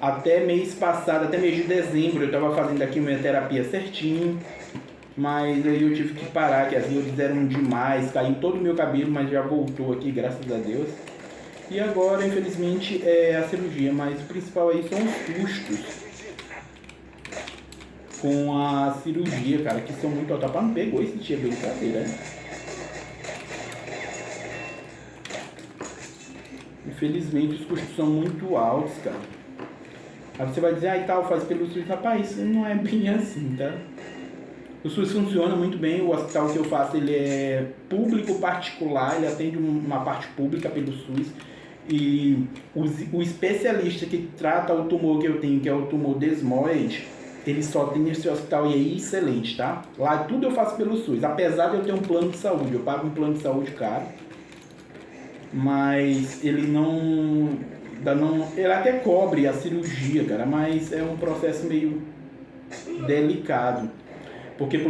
Até mês passado, até mês de dezembro, eu tava fazendo aqui minha terapia certinho. Mas aí eu tive que parar, que as dores eram demais, caiu todo o meu cabelo, mas já voltou aqui, graças a Deus. E agora, infelizmente, é a cirurgia, mas o principal aí são os custos com a cirurgia, cara, que são muito altos. não pegou esse dia brincadeira, né? Infelizmente, os custos são muito altos, cara. Aí você vai dizer, ah, e tal, faz pelo SUS. Rapaz, isso não é bem assim, tá? O SUS funciona muito bem, o hospital que eu faço ele é público particular, ele atende uma parte pública pelo SUS. E o, o especialista que trata o tumor que eu tenho, que é o tumor desmoide, ele só tem esse hospital e é excelente, tá? Lá tudo eu faço pelo SUS, apesar de eu ter um plano de saúde, eu pago um plano de saúde caro, mas ele não, não ele até cobre a cirurgia, cara, mas é um processo meio delicado, porque